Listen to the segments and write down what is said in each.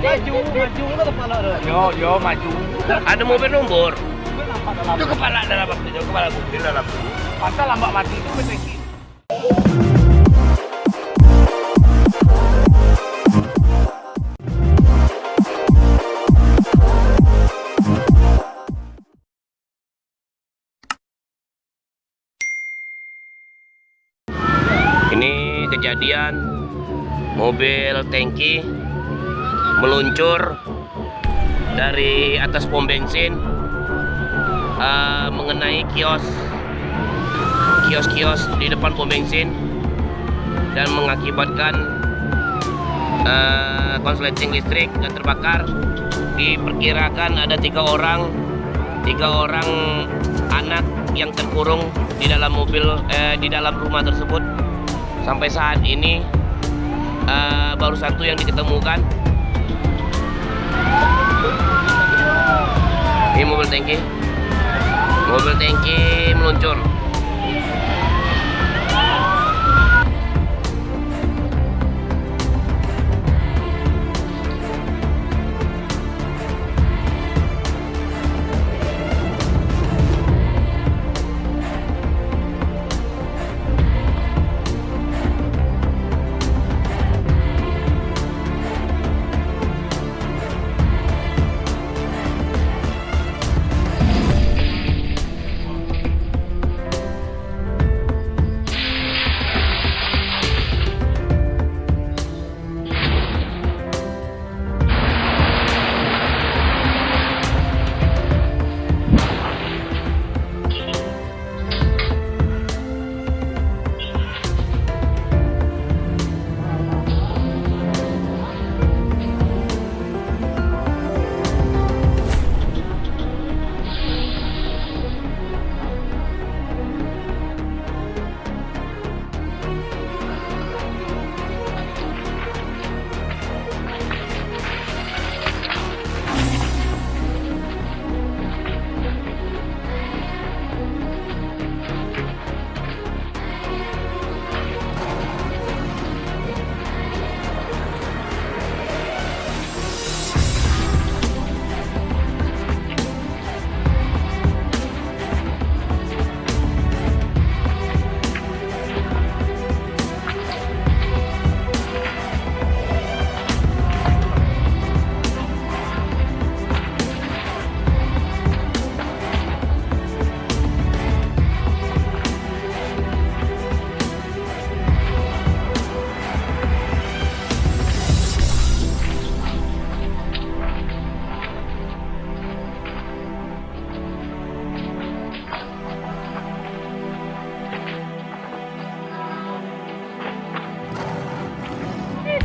Maju, maju ke kepala. Yo, yo maju. Ada mobil dalam. Itu kepala dalam itu kepala mobil dalam. Masa lambat mati itu berteki. Ini kejadian mobil tangki meluncur dari atas pom bensin eh, mengenai kios kios-kios di depan pom bensin dan mengakibatkan eh, konsleting listrik dan terbakar. Diperkirakan ada tiga orang tiga orang anak yang terkurung di dalam mobil eh, di dalam rumah tersebut. Sampai saat ini eh, baru satu yang diketemukan ini mobil tangki mobil tangki meluncur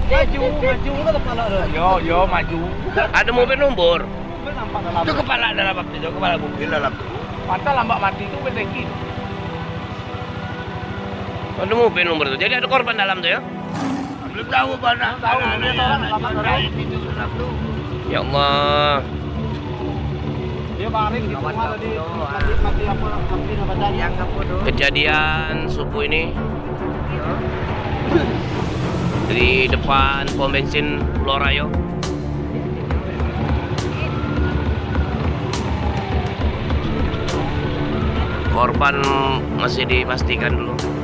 Maju, maju ke kepala. Yo, yo maju. ada mobil nombor Mobil nampak dalam. itu kepala dalam itu kepala mobil dalam. Masa lambat mati itu berteki. ada mobil nomor itu. Jadi ada korban dalam tuh ya? Belum tahu mana. Tahu, ya Allah. Kejadian subuh ini di depan pom bensin Pulau Rayo korban masih dipastikan dulu